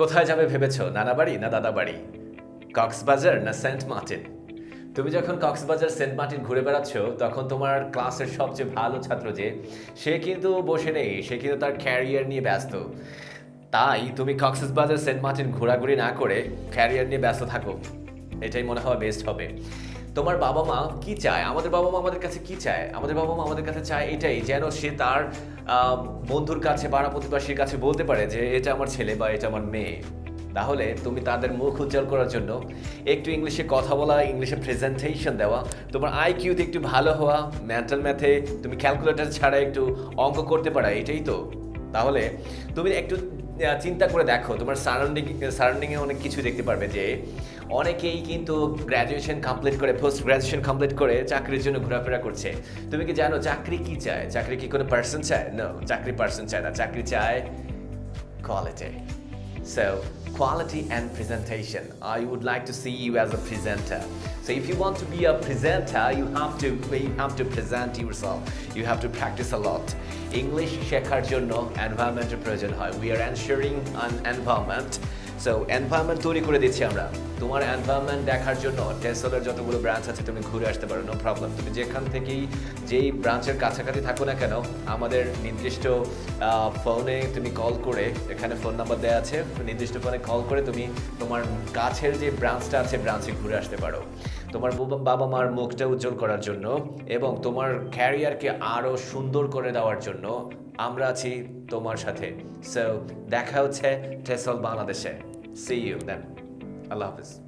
কোথায় যাবে ভেবেছ? নানা বাড়ি না দাদা বাড়ি? কক্সবাজার না সেন্ট মার্টিন? তুমি যখন কক্সবাজার, সেন্ট মার্টিন ঘুরে বেড়াচ্ছ, তখন তোমার ক্লাসের সবচেয়ে ভালো ছাত্র যে, সে কিন্তু বসে নেই, সে কিন্তু তার ক্যারিয়ার নিয়ে ব্যস্ত। তাই তুমি কক্সবাজার, সেন্ট মার্টিন ঘোরাঘুরি না করে ক্যারিয়ার নিয়ে ব্যস্ত থাকো। এটাই মনে হয় বেস্ট হবে। তোমার বাবা মা কি চায়? আমাদের বাবা মা আমাদের কাছে কি চায়? আমাদের বাবা মা আমাদের কাছে চায় এটাই, যেন সে তার বন্ধুর কাছে পাড়া প্রতিবেশীর কাছে বলতে পারে যে, এটা আমার ছেলে বা এটা আমার মেয়ে। তাহলে তুমি তাদের মুখ উজ্জ্বল করার জন্য একটু ইংলিশে কথা বলা, ইংলিশে প্রেজেন্টেশন দেওয়া, তোমার আইকিউতে একটু ভালো হওয়া মেন্টাল ম্যাথে তুমি ক্যালকুলেটর ছাড়া একটু অঙ্ক করতে পারা, এটাই তো। তাহলে তুমি একটু চিন্তা করে দেখো, তোমার সারাউন্ডিং সারাউন্ডিংয়ে অনেক কিছু দেখতে পারবে যে অনেকেই কিন্তু গ্র্যাজুয়েশন কমপ্লিট করে পোস্ট গ্র্যাজুয়েশন কমপ্লিট করে চাকরির জন্য ঘোরাফেরা করছে। তুমি কি জানো চাকরি কি চায়? চাকরি কি কোনো পার্সন চায়? না চাকরি পার্সন চায় না। চাকরি চায় quality. So, quality and presentation. I would like to see you as a presenter. So, if you want to be a presenter, you have to you have to present yourself. You have to practice a lot. English শেখার জন্য এনভায়রনমেন্টের প্রয়োজন হয় we are ensuring an environment so environment তৈরি করে দিচ্ছি আমরা। তোমার environment দেখার জন্য টেসলের যতগুলো ব্রাঞ্চ আছে, তুমি ঘুরে আসতে পারো নো প্রবলেম তুমি যেখান থেকেই যেই ব্রাঞ্চের কাছাকাছি থাকো না কেন, আমাদের নির্দিষ্ট ফোনে তুমি কল করে, এখানে ফোন নাম্বার দেওয়া আছে, নির্দিষ্ট ফোনে কল করে তুমি তোমার কাছের যে ব্রাঞ্চটা আছে ব্রাঞ্চে ঘুরে আসতে পারো। তোমার বাবা- মার মুখটা উজ্জ্বল করার জন্য এবং তোমার ক্যারিয়ারকে আরও সুন্দর করে দেওয়ার জন্য আমরা আছি তোমার সাথে। সো দেখা হচ্ছে টেসল বাংলাদেশে। See you then. Allah Hafiz.